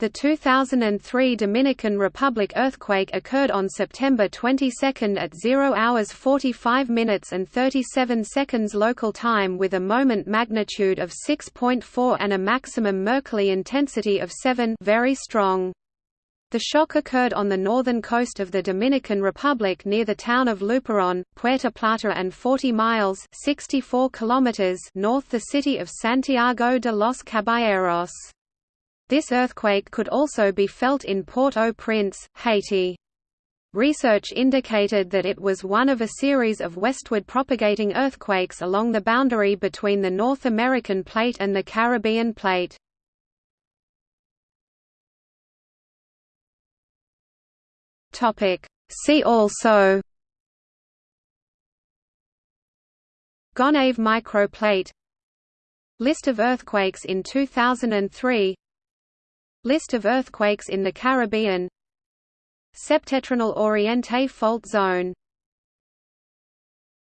The 2003 Dominican Republic earthquake occurred on September 22 at 0 hours 45 minutes and 37 seconds local time with a moment magnitude of 6.4 and a maximum Mercalli intensity of 7 very strong. The shock occurred on the northern coast of the Dominican Republic near the town of Luperon, Puerto Plata and 40 miles 64 kilometers north the city of Santiago de los Caballeros. This earthquake could also be felt in Port-au-Prince, Haiti. Research indicated that it was one of a series of westward propagating earthquakes along the boundary between the North American plate and the Caribbean plate. See also Gonave microplate List of earthquakes in 2003 List of earthquakes in the Caribbean. Septentrional Oriente Fault Zone